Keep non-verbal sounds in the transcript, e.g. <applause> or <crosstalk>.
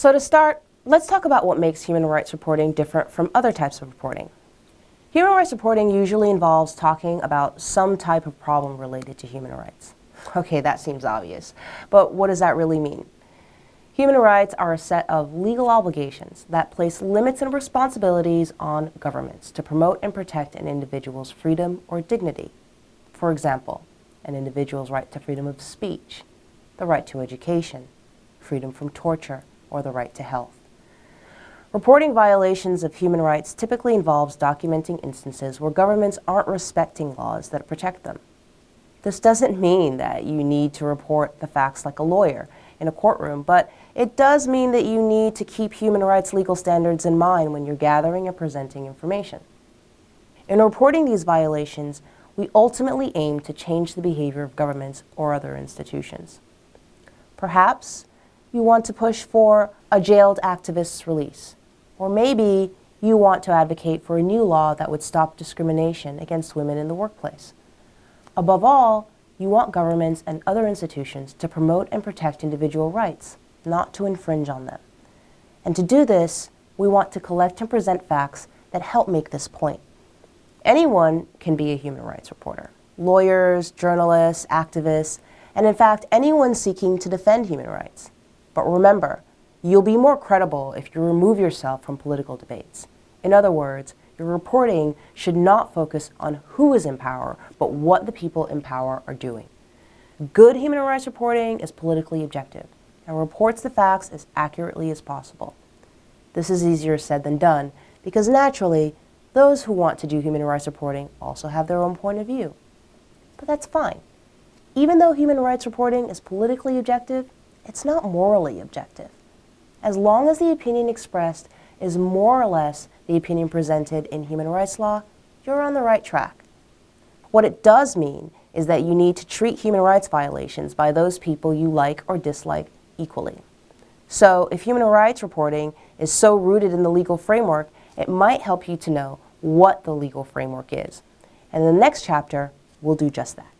So to start, let's talk about what makes human rights reporting different from other types of reporting. Human rights reporting usually involves talking about some type of problem related to human rights. <laughs> Okay, that seems obvious, but what does that really mean? Human rights are a set of legal obligations that place limits and responsibilities on governments to promote and protect an individual's freedom or dignity. For example, an individual's right to freedom of speech, the right to education, freedom from torture, or the right to health. Reporting violations of human rights typically involves documenting instances where governments aren't respecting laws that protect them. This doesn't mean that you need to report the facts like a lawyer in a courtroom, but it does mean that you need to keep human rights legal standards in mind when you're gathering and presenting information. In reporting these violations, we ultimately aim to change the behavior of governments or other institutions. Perhaps you want to push for a jailed activist's release, or maybe you want to advocate for a new law that would stop discrimination against women in the workplace. Above all, you want governments and other institutions to promote and protect individual rights, not to infringe on them. And to do this, we want to collect and present facts that help make this point. Anyone can be a human rights reporter. Lawyers, journalists, activists, and in fact, anyone seeking to defend human rights. But remember, you'll be more credible if you remove yourself from political debates. In other words, your reporting should not focus on who is in power, but what the people in power are doing. Good human rights reporting is politically objective and reports the facts as accurately as possible. This is easier said than done because naturally, those who want to do human rights reporting also have their own point of view. But that's fine. Even though human rights reporting is politically objective, it's not morally objective. As long as the opinion expressed is more or less the opinion presented in human rights law, you're on the right track. What it does mean is that you need to treat human rights violations by those people you like or dislike equally. So if human rights reporting is so rooted in the legal framework, it might help you to know what the legal framework is. And in the next chapter, we'll do just that.